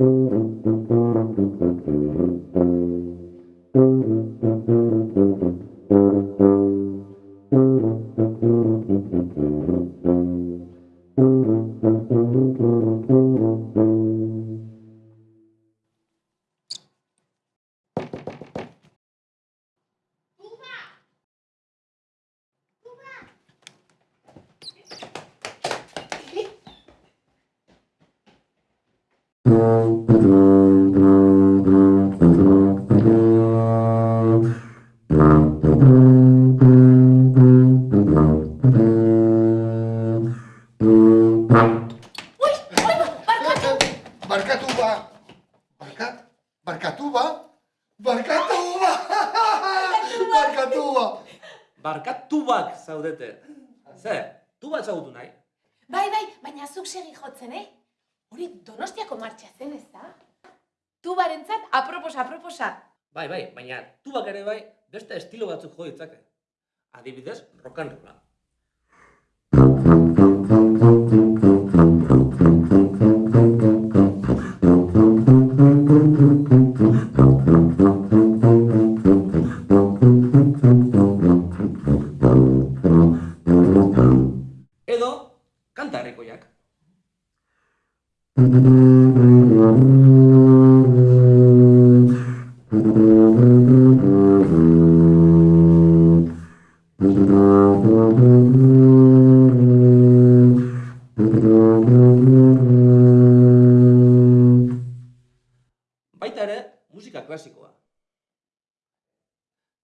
Mm-hmm. Barkatu ba! Barkat, barkatu ba! Barkatu ba! Barkatu ba! Barkat tubak zaudete. Zer, tuba ezagutu nahi? Bai, bai, baina zuk segi jotzen, eh? Hori donostiako martxa zen, ez da? Tubarentzat aproposa, aproposa. Bai, bai, baina tubak ere bai beste estilo batzuk jo ditzake. Adibidez, rock and rolla.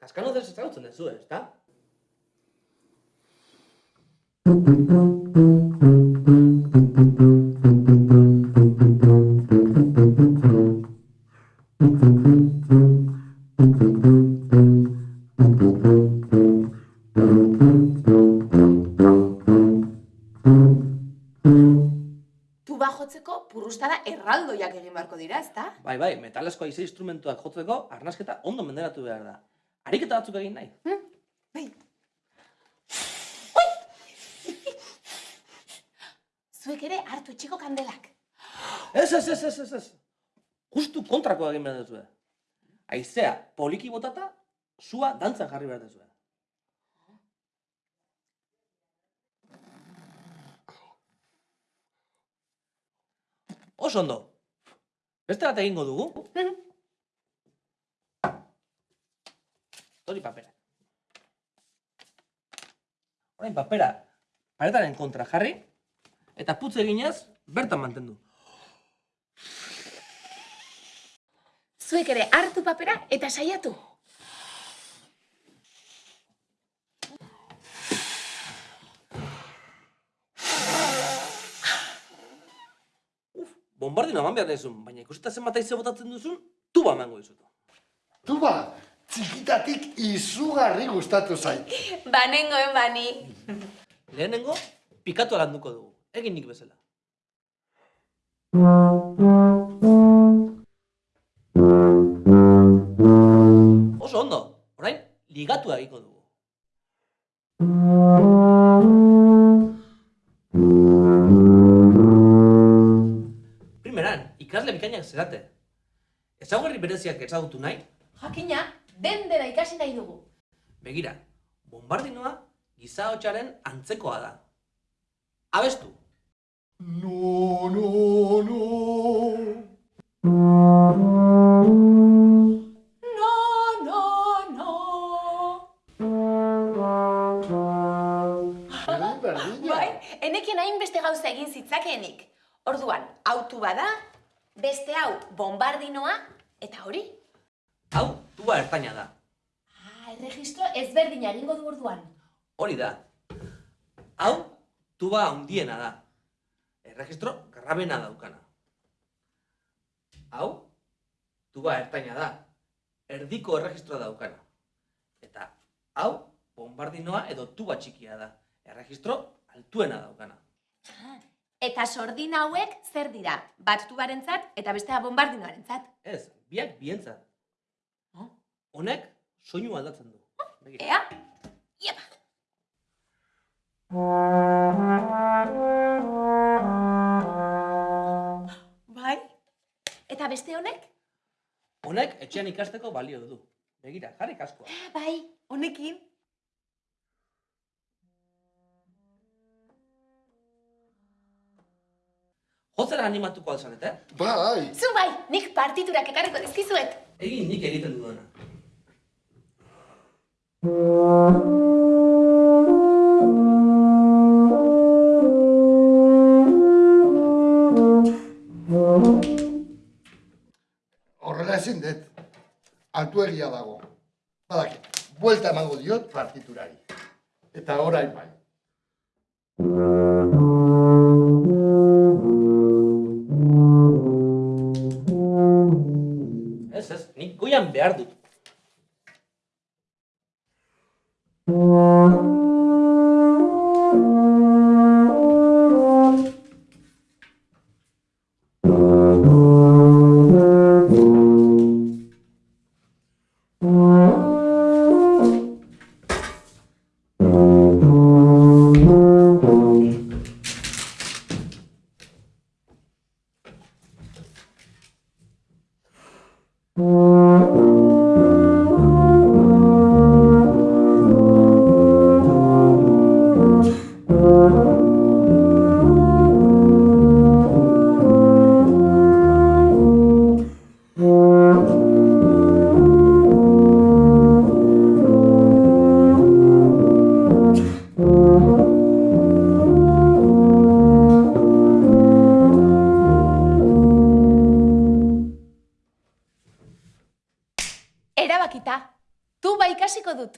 Kaskanodez ezagutzen duzu, ezta? Tuba jotzeko purrustada erraldoiak egin beharko dira, ez da? Bai, bai, metalezko haize instrumentuak jotzeko arnasketa ondo menderatu behar da. Ariketa batzuk egin nahi. Bai. Zuek ere hartu etxiko kandelak. Ez, ez, ez, ez, ez, ez. Justu kontrakoa egin behar duzue. Aizea, poliki botata, sua dantzan jarri behar duzue. Oso ondo. Beste bat egingo dugu. Hori papera. Orain papera paretaren kontra jarri, eta putz eginez, bertan mantendu. Zuek ere hartu papera eta saiatu. Bombardino eman behar dizun, baina ikusita zenbat aize botatzen duzun, tuba emango dizut. Tuba, txikitatik izugarri gustatu zait. Banengoen bani. Lehenengo, pikatu alanduko dugu, egin nik bezala. Oso ondo, orain, ligatu egiko dugu. Primeran, ikasle bikainak zerate. Ezaugarri bereziak ezagutu nahi, Jakina, den dena ikasi nahi dugu. Begira, bombardinoa giza hotsaren antzekoa da. Abestu, No, no, no. No, no, no. Bai, enekien hainbeste gauza egin zitzakeenik. Orduan, autu bada, beste hau bombardinoa, eta hori? hau tuba ertaina da. Ah, erregistro ezberdina egingo du orduan. Hori da. Hau tuba handiena da. Erregistro grabena daukana. Hau tuba ertaina da. Erdiko erregistroa daukana. Eta hau bombardinoa edo tuba txikia da. Erregistro altuena daukana. Eta sordin hauek zer dira? Bat tubarentzat eta bestea bombardinoarentzat. Ez, biak bientzat. Honek soinu aldatzen du. Begira. Ea? Iepa! Bai? Eta beste honek? Honek etxean ikasteko balio du. Begira, jarri kaskoa. Bai, honekin. Jotzera animatuko alzarete, eh? Bai, Zu bai, nik partiturak ekarriko dizkizuet. Egin nik egiten duena. Horrela ezin dut. Altuegia dago. Badaki, buelta emango diot partiturari. Eta orain bai. Erabakita. Tu bai ikasiko dut.